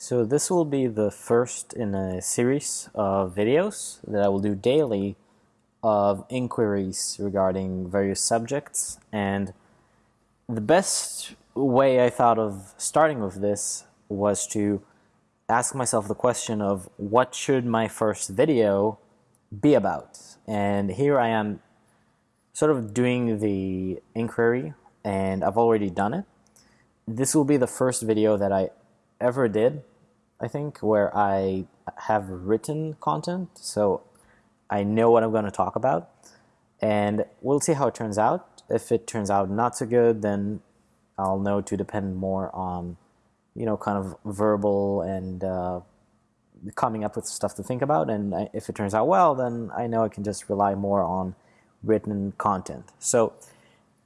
So this will be the first in a series of videos that I will do daily of inquiries regarding various subjects. And the best way I thought of starting with this was to ask myself the question of what should my first video be about? And here I am sort of doing the inquiry and I've already done it. This will be the first video that I ever did, I think, where I have written content. So I know what I'm going to talk about. And we'll see how it turns out. If it turns out not so good, then I'll know to depend more on, you know, kind of verbal and uh, coming up with stuff to think about. And if it turns out well, then I know I can just rely more on written content. So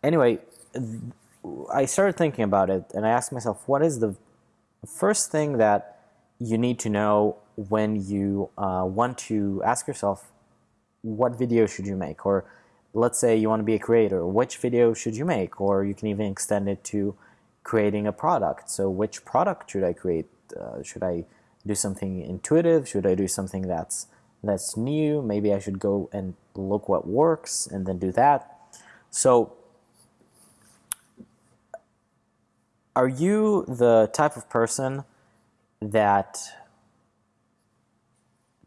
anyway, I started thinking about it and I asked myself, what is the first thing that you need to know when you uh, want to ask yourself, what video should you make? Or let's say you want to be a creator, which video should you make? Or you can even extend it to creating a product. So which product should I create? Uh, should I do something intuitive? Should I do something that's that's new? Maybe I should go and look what works and then do that. So are you the type of person that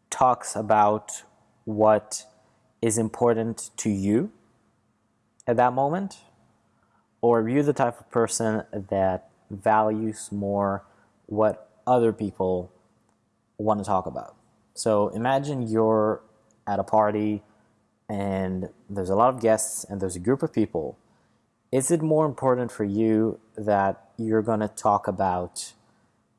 talks about what is important to you at that moment? Or are you the type of person that values more what other people want to talk about? So imagine you're at a party and there's a lot of guests and there's a group of people is it more important for you that you're going to talk about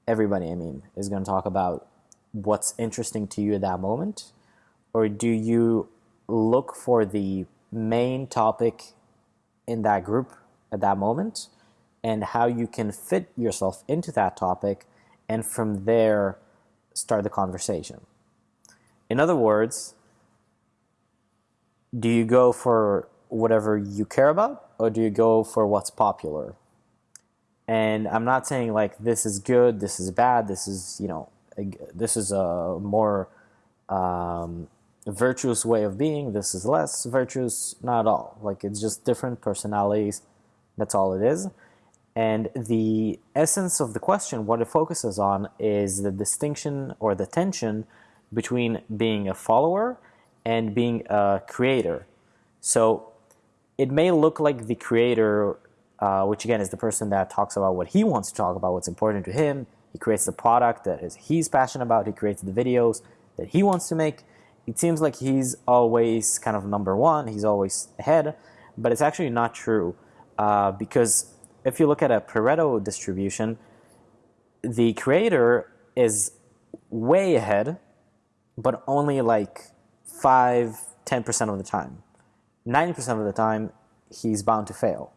everybody, I mean, is going to talk about what's interesting to you at that moment? Or do you look for the main topic in that group at that moment and how you can fit yourself into that topic and from there start the conversation? In other words, do you go for whatever you care about or do you go for what's popular? And I'm not saying like this is good, this is bad, this is you know this is a more um, virtuous way of being. This is less virtuous, not at all. Like it's just different personalities. That's all it is. And the essence of the question, what it focuses on, is the distinction or the tension between being a follower and being a creator. So it may look like the creator, uh, which again is the person that talks about what he wants to talk about, what's important to him. He creates the product that is he's passionate about. He creates the videos that he wants to make. It seems like he's always kind of number one. He's always ahead, but it's actually not true uh, because if you look at a Pareto distribution, the creator is way ahead, but only like 5, 10% of the time. 90% of the time, he's bound to fail.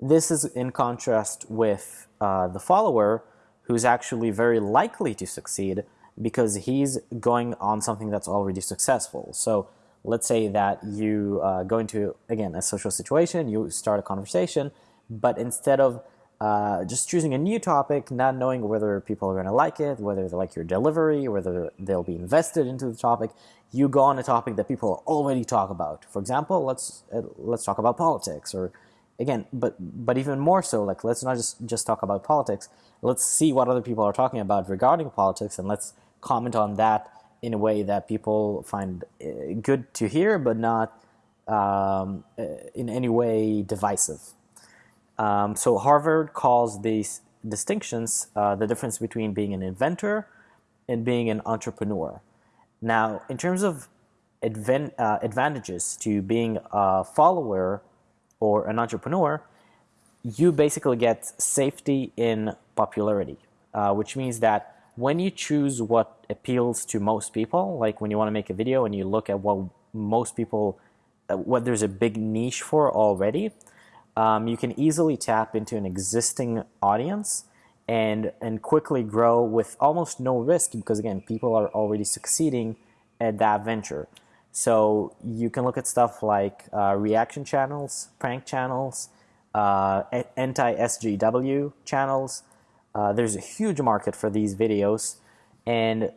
This is in contrast with uh, the follower, who's actually very likely to succeed because he's going on something that's already successful. So let's say that you uh, go into, again, a social situation, you start a conversation, but instead of uh, just choosing a new topic, not knowing whether people are going to like it, whether they like your delivery, whether they'll be invested into the topic, you go on a topic that people already talk about. For example, let's uh, let's talk about politics, or again, but but even more so, like let's not just just talk about politics. Let's see what other people are talking about regarding politics, and let's comment on that in a way that people find uh, good to hear, but not um, uh, in any way divisive. Um, so Harvard calls these distinctions uh, the difference between being an inventor and being an entrepreneur. Now, in terms of advan uh, advantages to being a follower or an entrepreneur, you basically get safety in popularity, uh, which means that when you choose what appeals to most people, like when you want to make a video and you look at what most people, uh, what there's a big niche for already, um, you can easily tap into an existing audience and and quickly grow with almost no risk because again people are already succeeding at that venture so you can look at stuff like uh, reaction channels prank channels uh, anti-SJW channels Uh, there's a huge market for these videos, and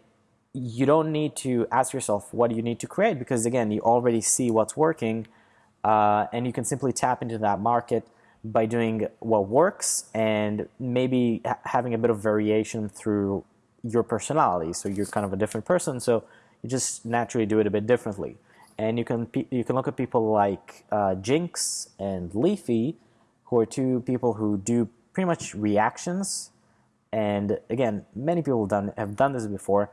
you don't need to ask yourself what do you need to create because again, you already see what's working, uh, and you can simply tap into that market by doing what works and maybe ha having a bit of variation through your personality. So you're kind of a different person, so you just naturally do it a bit differently. And you can you can look at people like uh, Jinx and Leafy, who are two people who do pretty much reactions. And again, many people have done have done this before,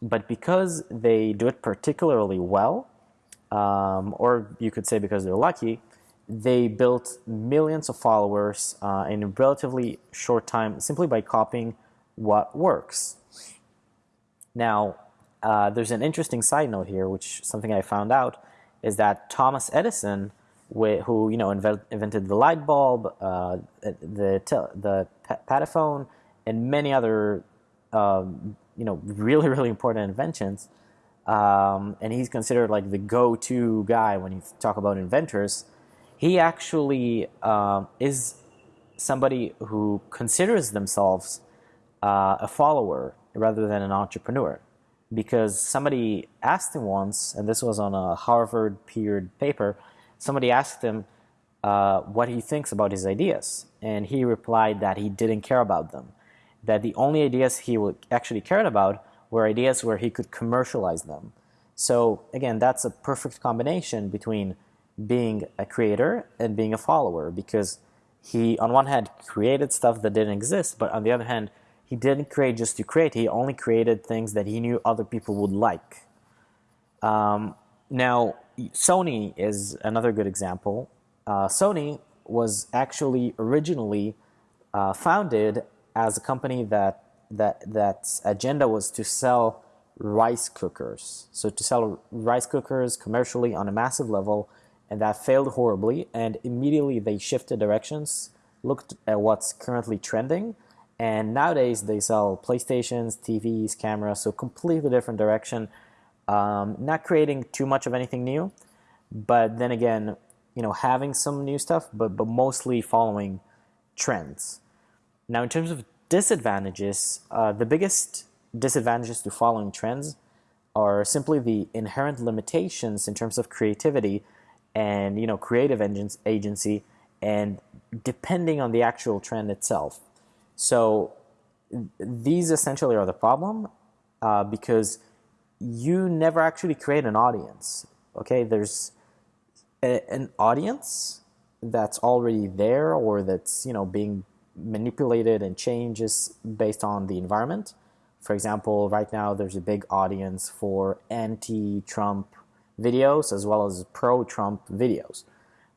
but because they do it particularly well, um, or you could say because they're lucky, they built millions of followers uh, in a relatively short time simply by copying what works. Now, uh, there's an interesting side note here, which something I found out is that Thomas Edison, who you know invented the light bulb, uh, the the pataphone, and many other um, you know really really important inventions, um, and he's considered like the go-to guy when you talk about inventors. He actually um, is somebody who considers themselves uh, a follower rather than an entrepreneur because somebody asked him once, and this was on a Harvard peered paper, somebody asked him uh, what he thinks about his ideas. And he replied that he didn't care about them, that the only ideas he actually cared about were ideas where he could commercialize them. So again, that's a perfect combination between being a creator and being a follower because he, on one hand, created stuff that didn't exist, but on the other hand, he didn't create just to create. He only created things that he knew other people would like. Um, now, Sony is another good example. Uh, Sony was actually originally uh, founded as a company that that that's agenda was to sell rice cookers. So to sell rice cookers commercially on a massive level, and that failed horribly. And immediately they shifted directions, looked at what's currently trending, and nowadays they sell PlayStations, TVs, cameras, so completely different direction. Um, not creating too much of anything new, but then again, you know, having some new stuff, but but mostly following trends. Now, in terms of disadvantages, uh, the biggest disadvantages to following trends are simply the inherent limitations in terms of creativity and you know creative engines agency and depending on the actual trend itself. So these essentially are the problem uh, because you never actually create an audience. Okay, there's a, an audience that's already there or that's you know being manipulated and changes based on the environment. For example, right now there's a big audience for anti-Trump videos as well as pro-Trump videos.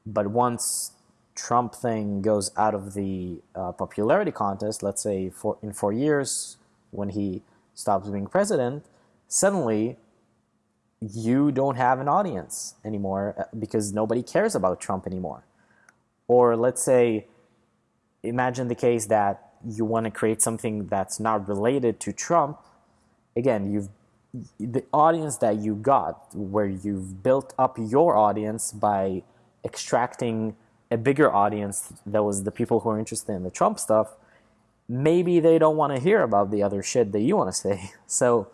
But once Trump thing goes out of the uh, popularity contest, let's say for in four years when he stops being president, suddenly you don't have an audience anymore uh, because nobody cares about Trump anymore. Or let's say, imagine the case that you want to create something that's not related to Trump. Again, you've the audience that you got, where you've built up your audience by extracting a bigger audience that was the people who are interested in the Trump stuff, maybe they don't want to hear about the other shit that you want to say. So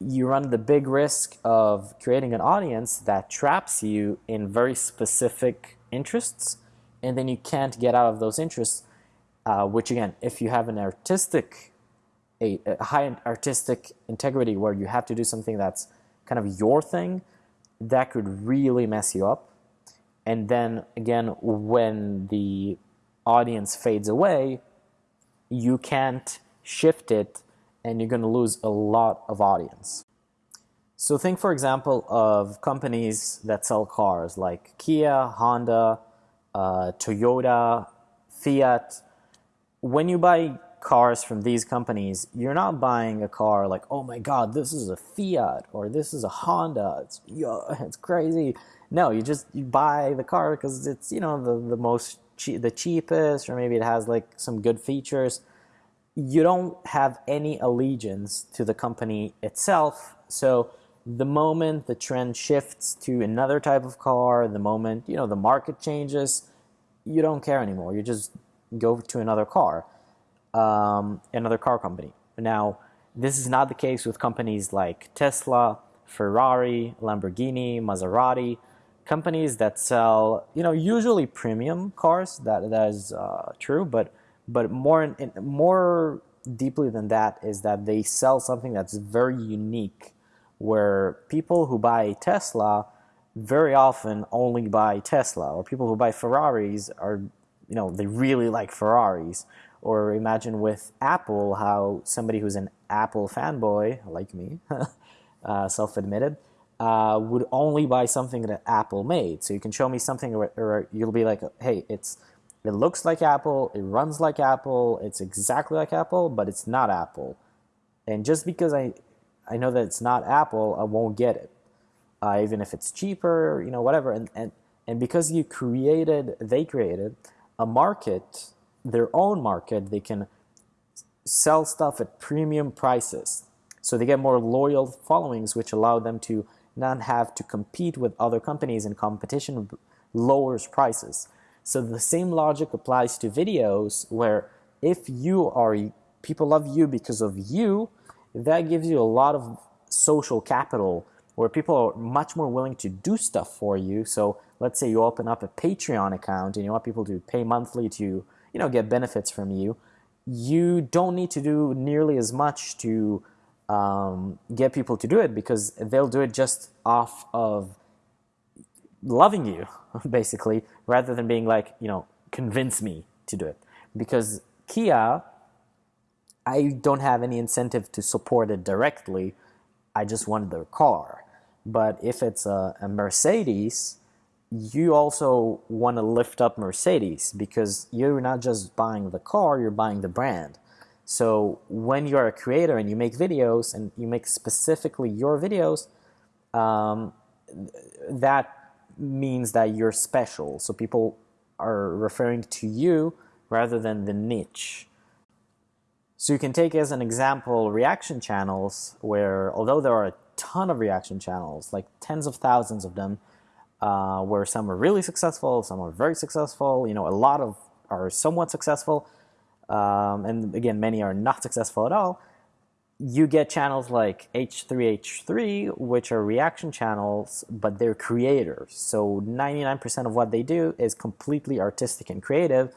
you run the big risk of creating an audience that traps you in very specific interests, and then you can't get out of those interests. Uh, which again, if you have an artistic, a, a high artistic integrity where you have to do something that's kind of your thing, that could really mess you up and then again, when the audience fades away, you can't shift it and you're going to lose a lot of audience. So think, for example, of companies that sell cars like Kia, Honda, uh, Toyota, Fiat. When you buy cars from these companies, you're not buying a car like, oh my god, this is a Fiat or this is a Honda. It's, it's crazy. No, you just you buy the car because it's you know the the most che the cheapest, or maybe it has like some good features. You don't have any allegiance to the company itself. So the moment the trend shifts to another type of car, the moment you know the market changes, you don't care anymore. You just go to another car. um, another car company. Now, this is not the case with companies like Tesla, Ferrari, Lamborghini, Maserati, companies that sell, you know, usually premium cars. That that is uh, true, but but more more deeply than that is that they sell something that's very unique, where people who buy a Tesla very often only buy Tesla, or people who buy Ferraris are, you know, they really like Ferraris. Or imagine with Apple how somebody who's an Apple fanboy, like me, uh, self admitted, uh, would only buy something that Apple made. So you can show me something or, where you'll be like, hey, it's it looks like Apple, it runs like Apple, it's exactly like Apple, but it's not Apple. And just because I I know that it's not Apple, I won't get it. Uh, even if it's cheaper, you know, whatever. And, and and because you created, they created a market their own market, they can sell stuff at premium prices. So they get more loyal followings, which allow them to not have to compete with other companies, and competition lowers prices. So the same logic applies to videos, where if you are people love you because of you, that gives you a lot of social capital where people are much more willing to do stuff for you. So let's say you open up a Patreon account and you want people to pay monthly to you know get benefits from you you don't need to do nearly as much to um, get people to do it because they'll do it just off of loving you basically rather than being like you know convince me to do it. Because kia i don't have any incentive to support it directly. I just wanted their car. But if it's a, a mercedes you also want to lift up Mercedes because you're not just buying the car, you're buying the brand. So when you're a creator and you make videos and you make specifically your videos, um, that means that you're special. So people are referring to you rather than the niche. So you can take as an example reaction channels where although there are a ton of reaction channels, like tens of thousands of them, uh, where some are really successful, some are very successful. You know, a lot of are somewhat successful, um, and again, many are not successful at all. You get channels like H3H3, which are reaction channels, but they're creators. So 99% of what they do is completely artistic and creative,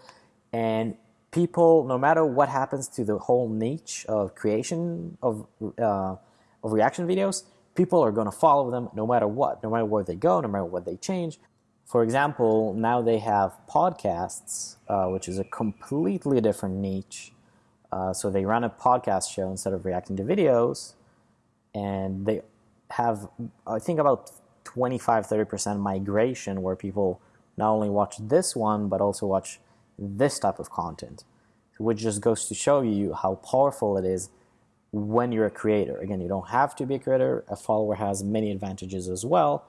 and people, no matter what happens to the whole niche of creation of uh, of reaction videos, people are going to follow them no matter what, no matter where they go, no matter what they change. For example, now they have podcasts, uh, which is a completely different niche. Uh, so they run a podcast show instead of reacting to videos, and they have, I think, about 25 30% migration where people not only watch this one, but also watch this type of content, which just goes to show you how powerful it is when you're a creator. Again, you don't have to be a creator. A follower has many advantages as well.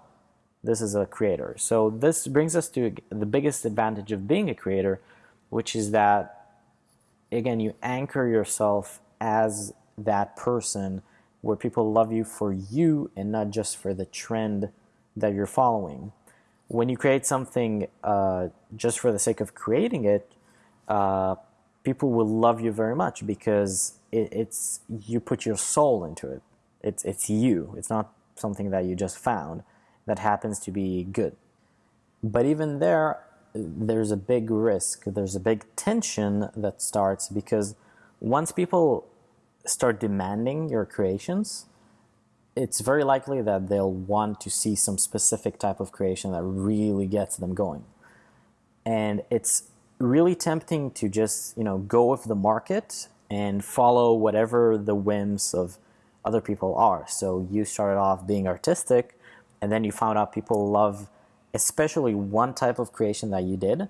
This is a creator. So this brings us to the biggest advantage of being a creator, which is that, again, you anchor yourself as that person where people love you for you and not just for the trend that you're following. When you create something uh, just for the sake of creating it, uh, people will love you very much because it, it's you put your soul into it. It's it's you. It's not something that you just found that happens to be good. But even there, there's a big risk. There's a big tension that starts because once people start demanding your creations, it's very likely that they'll want to see some specific type of creation that really gets them going. And it's really tempting to just, you know, go with the market and follow whatever the whims of other people are. So you started off being artistic, and then you found out people love especially one type of creation that you did,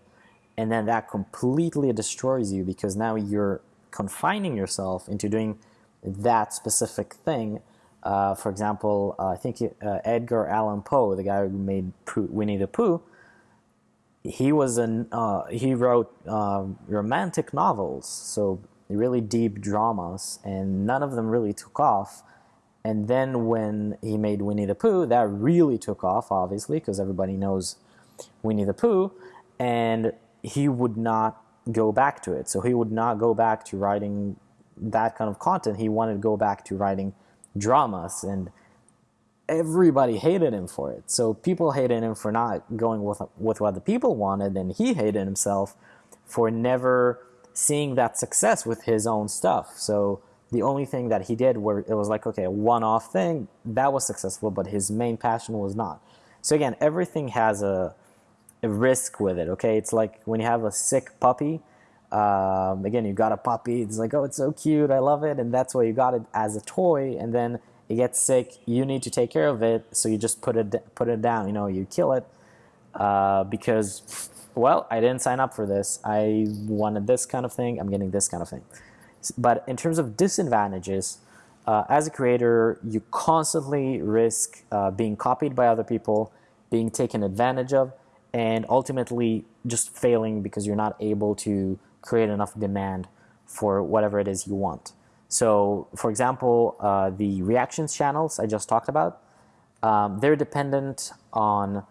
and then that completely destroys you because now you're confining yourself into doing that specific thing. Uh, for example, uh, I think uh, Edgar Allan Poe, the guy who made Winnie the Pooh, he was an uh, he wrote uh, romantic novels. So really deep dramas, and none of them really took off. And then when he made Winnie the Pooh, that really took off, obviously, because everybody knows Winnie the Pooh, and he would not go back to it. So he would not go back to writing that kind of content. He wanted to go back to writing dramas and everybody hated him for it. So people hated him for not going with with what the people wanted, and he hated himself for never seeing that success with his own stuff. So the only thing that he did where it was like okay, a one-off thing that was successful, but his main passion was not. So again, everything has a, a risk with it. Okay, it's like when you have a sick puppy. Um, again, you got a puppy. It's like, oh, it's so cute. I love it, and that's why you got it as a toy. And then it gets sick, you need to take care of it, so you just put it put it down. You know, you kill it uh, because, well, I didn't sign up for this. I wanted this kind of thing. I'm getting this kind of thing. But in terms of disadvantages, uh, as a creator, you constantly risk uh, being copied by other people, being taken advantage of, and ultimately just failing because you're not able to create enough demand for whatever it is you want. So, for example, uh, the reactions channels I just talked about, um, they're dependent on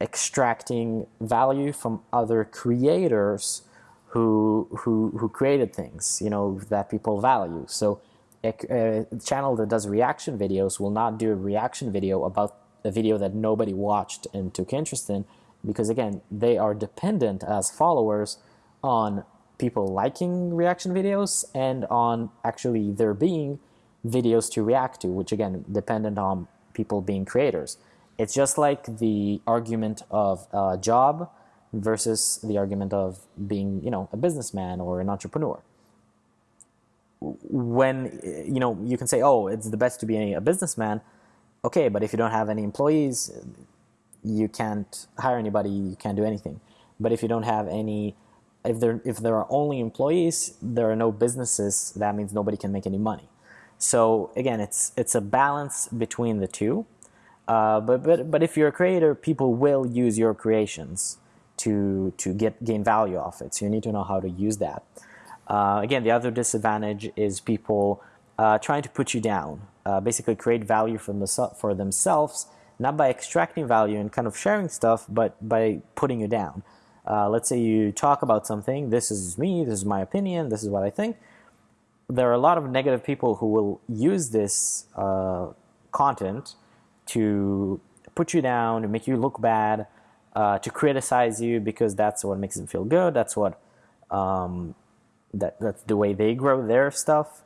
extracting value from other creators who, who, who created things, you know, that people value. So a, a channel that does reaction videos will not do a reaction video about a video that nobody watched and took interest in because again, they are dependent as followers on people liking reaction videos and on actually there being videos to react to, which again, dependent on people being creators. It's just like the argument of a job versus the argument of being, you know, a businessman or an entrepreneur. When, you know, you can say, oh, it's the best to be a businessman. Okay, but if you don't have any employees, you can't hire anybody, you can't do anything. But if you don't have any if there if there are only employees, there are no businesses. That means nobody can make any money. So again, it's it's a balance between the two. Uh, but but but if you're a creator, people will use your creations to to get gain value off it. So you need to know how to use that. Uh, again, the other disadvantage is people uh, trying to put you down. Uh, basically, create value from the for themselves, not by extracting value and kind of sharing stuff, but by putting you down. Uh, let's say you talk about something, this is me, this is my opinion, this is what I think. There are a lot of negative people who will use this uh, content to put you down, to make you look bad, uh, to criticize you because that's what makes them feel good. That's what um, that that's the way they grow their stuff.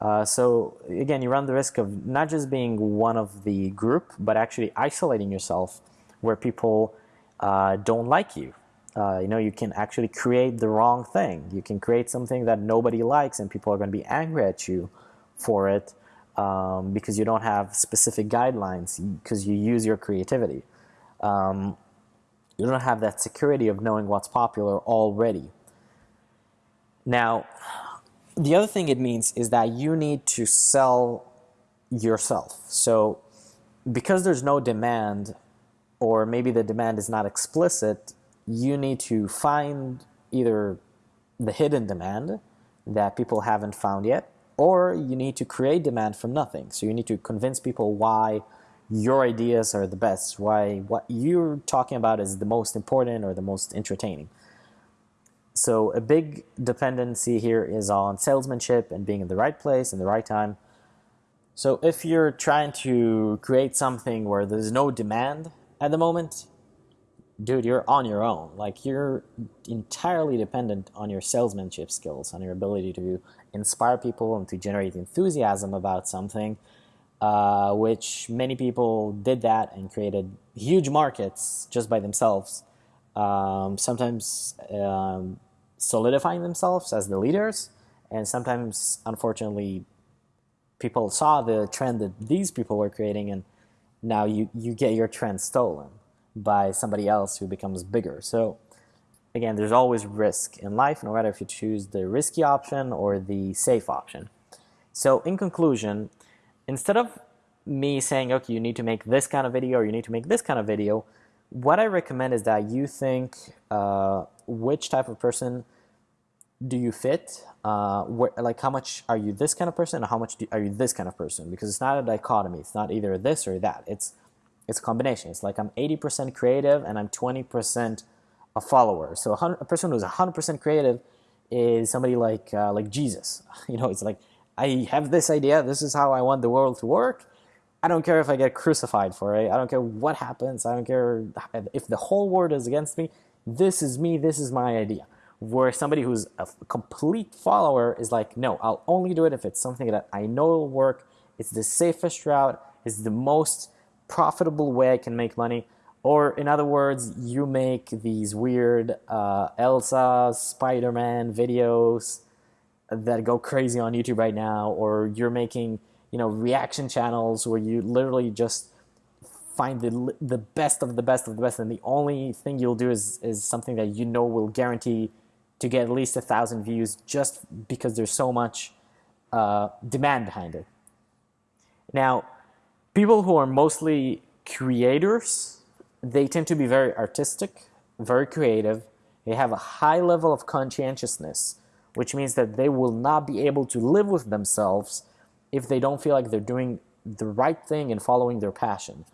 Uh, so again, you run the risk of not just being one of the group, but actually isolating yourself, where people uh, don't like you uh, you know, you can actually create the wrong thing. You can create something that nobody likes, and people are going to be angry at you for it um, because you don't have specific guidelines because you use your creativity. Um, you don't have that security of knowing what's popular already. Now, the other thing it means is that you need to sell yourself. So, because there's no demand, or maybe the demand is not explicit, you need to find either the hidden demand that people haven't found yet, or you need to create demand from nothing. So you need to convince people why your ideas are the best, why what you're talking about is the most important or the most entertaining. So a big dependency here is on salesmanship and being in the right place in the right time. So if you're trying to create something where there's no demand at the moment, dude, you're on your own. Like you're entirely dependent on your salesmanship skills, on your ability to inspire people and to generate enthusiasm about something. Uh, which many people did that and created huge markets just by themselves. Um, sometimes um, solidifying themselves as the leaders, and sometimes, unfortunately, people saw the trend that these people were creating, and now you, you get your trend stolen by somebody else who becomes bigger. So again, there's always risk in life, no matter if you choose the risky option or the safe option. So in conclusion, instead of me saying, okay, you need to make this kind of video or you need to make this kind of video, what I recommend is that you think uh, which type of person do you fit? Uh, where, like how much are you this kind of person and how much do, are you this kind of person? Because it's not a dichotomy. It's not either this or that. It's it's a combination. It's like I'm 80% creative and I'm 20% a follower. So a, person who's 100% creative is somebody like uh, like Jesus. You know, it's like I have this idea. This is how I want the world to work. I don't care if I get crucified for it. I don't care what happens. I don't care if the whole world is against me. This is me. This is my idea. Where somebody who's a complete follower is like, no, I'll only do it if it's something that I know will work. It's the safest route. It's the most profitable way I can make money. Or in other words, you make these weird uh, Elsa, Spider-Man videos that go crazy on YouTube right now, or you're making you know reaction channels where you literally just find the the best of the best of the best, and the only thing you'll do is is something that you know will guarantee to get at least a thousand views, just because there's so much uh, demand behind it. Now, people who are mostly creators, they tend to be very artistic, very creative. They have a high level of conscientiousness, which means that they will not be able to live with themselves if they don't feel like they're doing the right thing and following their passion.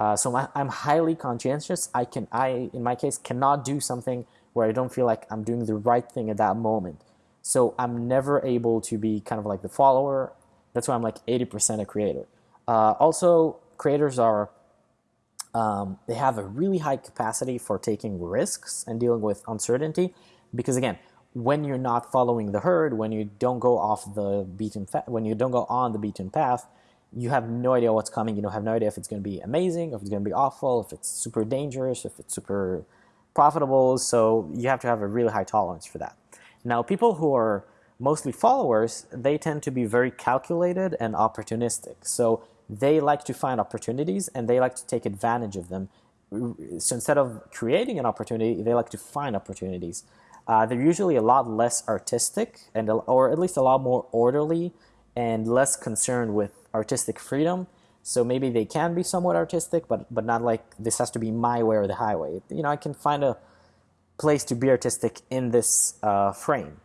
Uh, so my, I'm highly conscientious. I can, I in my case, cannot do something where I don't feel like I'm doing the right thing at that moment. So I'm never able to be kind of like the follower. That's why I'm like 80% a creator. Uh, also, creators are um, they have a really high capacity for taking risks and dealing with uncertainty because again when you're not following the herd, when you don't go off the beaten when you don't go on the beaten path, you have no idea what's coming. You don't have no idea if it's going to be amazing, if it's going to be awful, if it's super dangerous, if it's super profitable. So you have to have a really high tolerance for that. Now, people who are mostly followers, they tend to be very calculated and opportunistic. So they like to find opportunities and they like to take advantage of them. So instead of creating an opportunity, they like to find opportunities. Uh, they're usually a lot less artistic and or at least a lot more orderly and less concerned with artistic freedom. So maybe they can be somewhat artistic, but but not like this has to be my way or the highway. You know, I can find a place to be artistic in this uh, frame.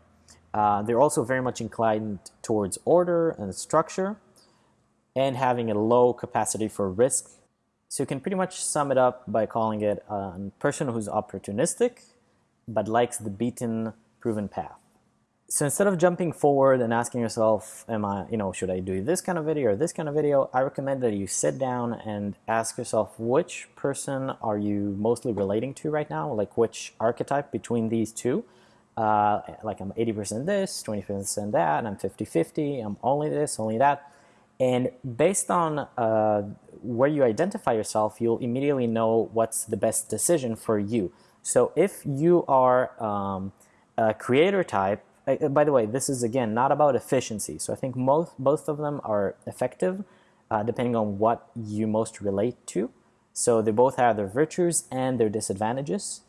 Uh, they're also very much inclined towards order and structure and having a low capacity for risk. So you can pretty much sum it up by calling it a person who's opportunistic but likes the beaten, proven path. So instead of jumping forward and asking yourself, am I, you know, should I do this kind of video or this kind of video, I recommend that you sit down and ask yourself which person are you mostly relating to right now, like which archetype between these two. Uh, like I'm 80% this, 20% that, I'm 50-50, I'm only this, only that. And based on uh, where you identify yourself, you'll immediately know what's the best decision for you. So if you are um, a creator type, uh, by the way, this is again not about efficiency. So I think most, both of them are effective uh, depending on what you most relate to. So they both have their virtues and their disadvantages.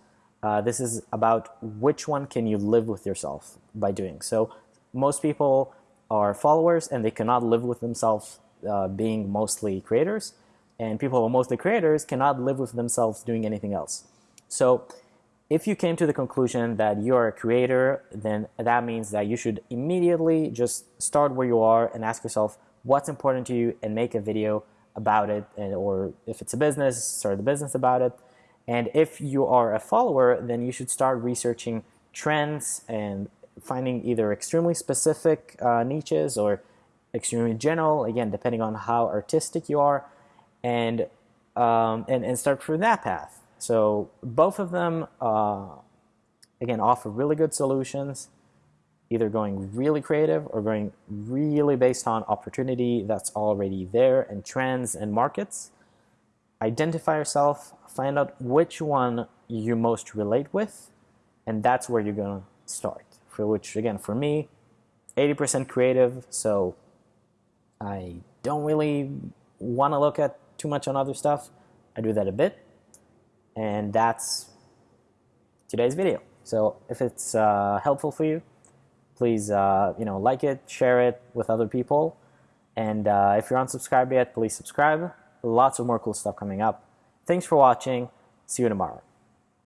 Uh, this is about which one can you live with yourself by doing. So most people are followers and they cannot live with themselves uh, being mostly creators. And people who are mostly creators cannot live with themselves doing anything else. So if you came to the conclusion that you're a creator, then that means that you should immediately just start where you are and ask yourself what's important to you and make a video about it. And, or if it's a business, start the business about it. And if you are a follower, then you should start researching trends and finding either extremely specific uh, niches or extremely general, again, depending on how artistic you are, and, um, and, and start through that path. So both of them, uh, again, offer really good solutions, either going really creative or going really based on opportunity that's already there and trends and markets. Identify yourself, find out which one you most relate with, and that's where you're going to start. For which, again, for me, 80% creative, so I don't really want to look at too much on other stuff. I do that a bit, and that's today's video. So if it's uh, helpful for you, please uh, you know like it, share it with other people. And uh, if you're unsubscribed yet, please subscribe. Lots of more cool stuff coming up. Thanks for watching. See you tomorrow.